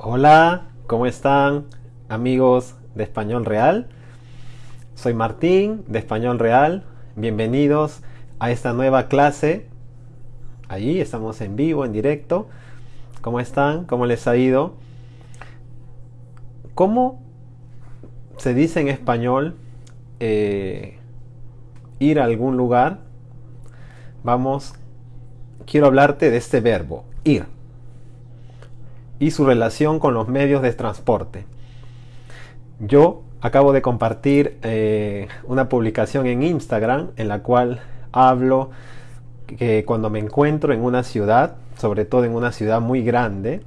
Hola, ¿cómo están amigos de Español Real? Soy Martín de Español Real. Bienvenidos a esta nueva clase. Allí estamos en vivo, en directo. ¿Cómo están? ¿Cómo les ha ido? ¿Cómo se dice en español eh, ir a algún lugar? Vamos, quiero hablarte de este verbo, ir y su relación con los medios de transporte. Yo acabo de compartir eh, una publicación en Instagram en la cual hablo que cuando me encuentro en una ciudad, sobre todo en una ciudad muy grande,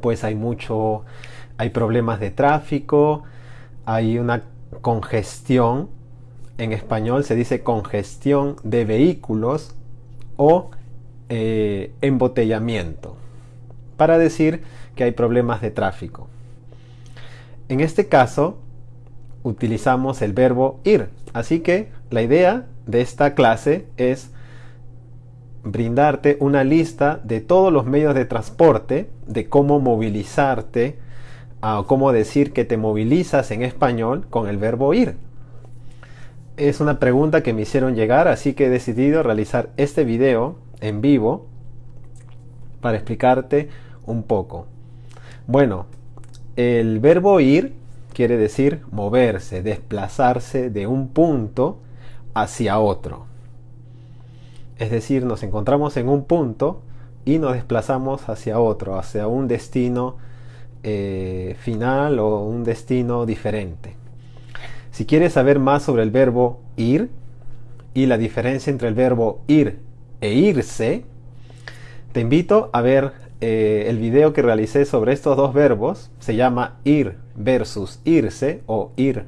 pues hay mucho, hay problemas de tráfico, hay una congestión, en español se dice congestión de vehículos o eh, embotellamiento para decir que hay problemas de tráfico. En este caso, utilizamos el verbo ir. Así que la idea de esta clase es brindarte una lista de todos los medios de transporte, de cómo movilizarte, o cómo decir que te movilizas en español con el verbo ir. Es una pregunta que me hicieron llegar, así que he decidido realizar este video en vivo para explicarte un poco. Bueno, el verbo ir quiere decir moverse, desplazarse de un punto hacia otro. Es decir, nos encontramos en un punto y nos desplazamos hacia otro, hacia un destino eh, final o un destino diferente. Si quieres saber más sobre el verbo ir y la diferencia entre el verbo ir e irse, te invito a ver eh, el video que realicé sobre estos dos verbos. Se llama ir versus irse o ir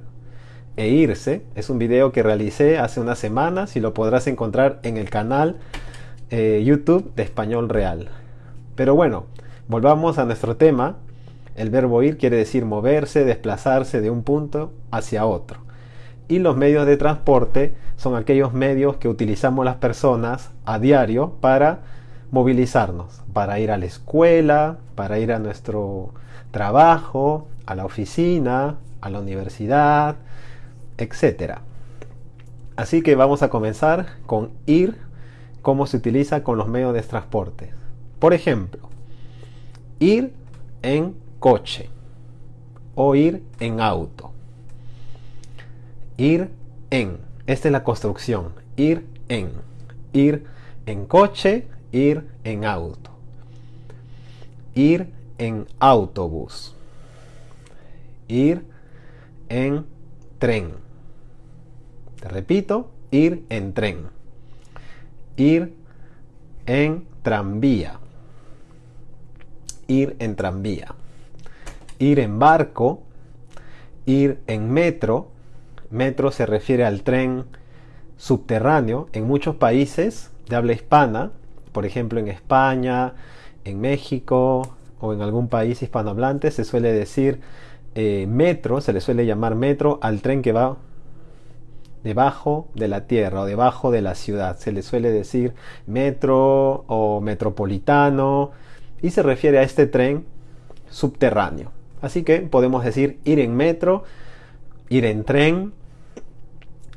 e irse. Es un video que realicé hace unas semanas y lo podrás encontrar en el canal eh, YouTube de Español Real. Pero bueno, volvamos a nuestro tema. El verbo ir quiere decir moverse, desplazarse de un punto hacia otro. Y los medios de transporte son aquellos medios que utilizamos las personas a diario para movilizarnos para ir a la escuela, para ir a nuestro trabajo, a la oficina, a la universidad, etc. Así que vamos a comenzar con ir, cómo se utiliza con los medios de transporte. Por ejemplo, ir en coche o ir en auto. Ir en, esta es la construcción, ir en, ir en coche, ir en auto, ir en autobús, ir en tren. Te repito, ir en tren, ir en tranvía, ir en tranvía, ir en barco, ir en metro. Metro se refiere al tren subterráneo. En muchos países de habla hispana por ejemplo, en España, en México o en algún país hispanohablante se suele decir eh, metro, se le suele llamar metro al tren que va debajo de la tierra o debajo de la ciudad. Se le suele decir metro o metropolitano y se refiere a este tren subterráneo. Así que podemos decir ir en metro, ir en tren,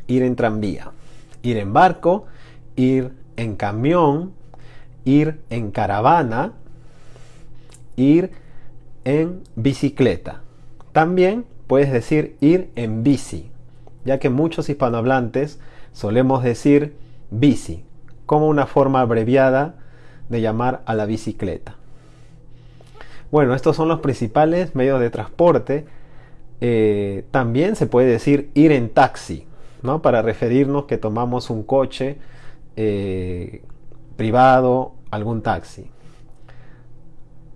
ir en tranvía, ir en barco, ir en camión, ir en caravana, ir en bicicleta. También puedes decir ir en bici, ya que muchos hispanohablantes solemos decir bici, como una forma abreviada de llamar a la bicicleta. Bueno, estos son los principales medios de transporte. Eh, también se puede decir ir en taxi, ¿no? Para referirnos que tomamos un coche eh, privado algún taxi.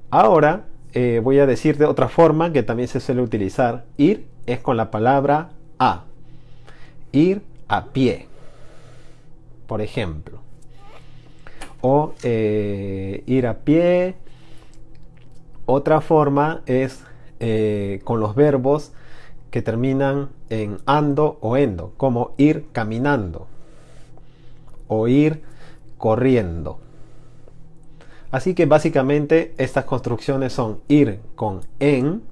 Ahora eh, voy a decir de otra forma que también se suele utilizar. Ir es con la palabra a. Ir a pie. Por ejemplo. O eh, ir a pie. Otra forma es eh, con los verbos que terminan en ando o endo, como ir caminando o ir corriendo. Así que básicamente estas construcciones son ir con en,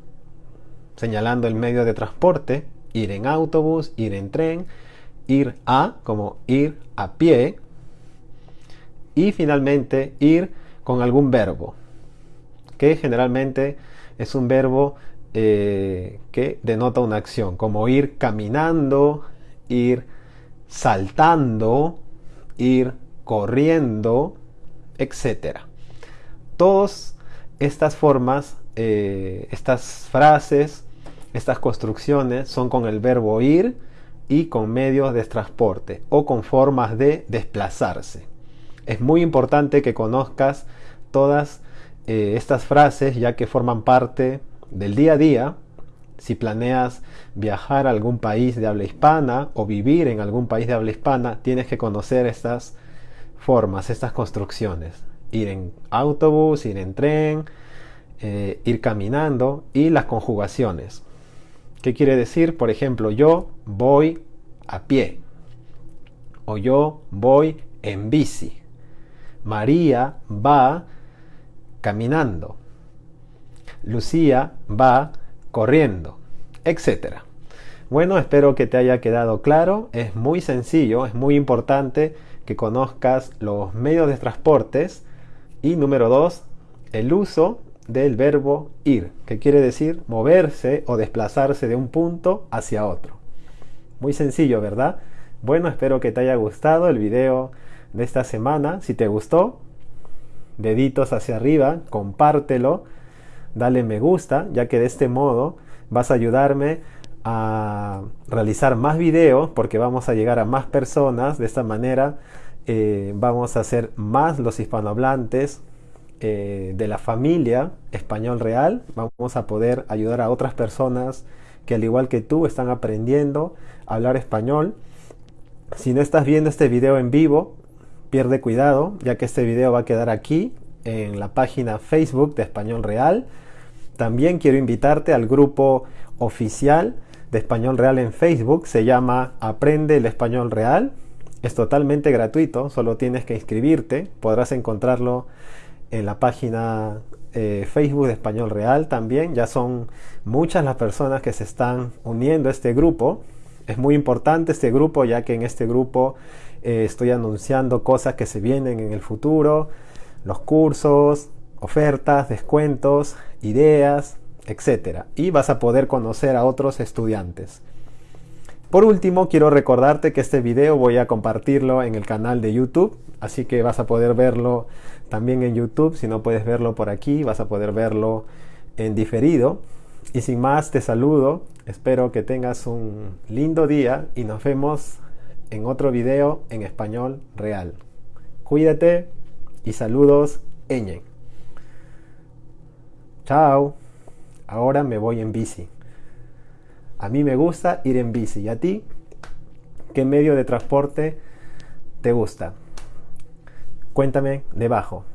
señalando el medio de transporte, ir en autobús, ir en tren, ir a, como ir a pie, y finalmente ir con algún verbo, que generalmente es un verbo eh, que denota una acción, como ir caminando, ir saltando, ir corriendo, etc. Todas estas formas, eh, estas frases, estas construcciones son con el verbo ir y con medios de transporte o con formas de desplazarse. Es muy importante que conozcas todas eh, estas frases ya que forman parte del día a día. Si planeas viajar a algún país de habla hispana o vivir en algún país de habla hispana, tienes que conocer estas formas, estas construcciones. Ir en autobús, ir en tren, eh, ir caminando y las conjugaciones. ¿Qué quiere decir? Por ejemplo, yo voy a pie o yo voy en bici. María va caminando. Lucía va corriendo, etc. Bueno, espero que te haya quedado claro. Es muy sencillo, es muy importante que conozcas los medios de transportes. Y número dos, el uso del verbo ir, que quiere decir moverse o desplazarse de un punto hacia otro. Muy sencillo, ¿verdad? Bueno, espero que te haya gustado el video de esta semana. Si te gustó, deditos hacia arriba, compártelo, dale me gusta, ya que de este modo vas a ayudarme a realizar más videos porque vamos a llegar a más personas. De esta manera eh, vamos a hacer más los hispanohablantes eh, de la familia español real. Vamos a poder ayudar a otras personas que al igual que tú están aprendiendo a hablar español. Si no estás viendo este video en vivo, pierde cuidado, ya que este video va a quedar aquí en la página Facebook de Español Real. También quiero invitarte al grupo oficial de Español Real en Facebook. Se llama Aprende el Español Real. Es totalmente gratuito, solo tienes que inscribirte. Podrás encontrarlo en la página eh, Facebook de Español Real también. Ya son muchas las personas que se están uniendo a este grupo. Es muy importante este grupo ya que en este grupo eh, estoy anunciando cosas que se vienen en el futuro, los cursos, ofertas, descuentos, ideas, etc. Y vas a poder conocer a otros estudiantes. Por último, quiero recordarte que este video voy a compartirlo en el canal de YouTube, así que vas a poder verlo también en YouTube. Si no puedes verlo por aquí, vas a poder verlo en diferido. Y sin más, te saludo. Espero que tengas un lindo día y nos vemos en otro video en español real. Cuídate y saludos, Eñe. Chao. Ahora me voy en bici. A mí me gusta ir en bici. ¿Y a ti? ¿Qué medio de transporte te gusta? Cuéntame debajo.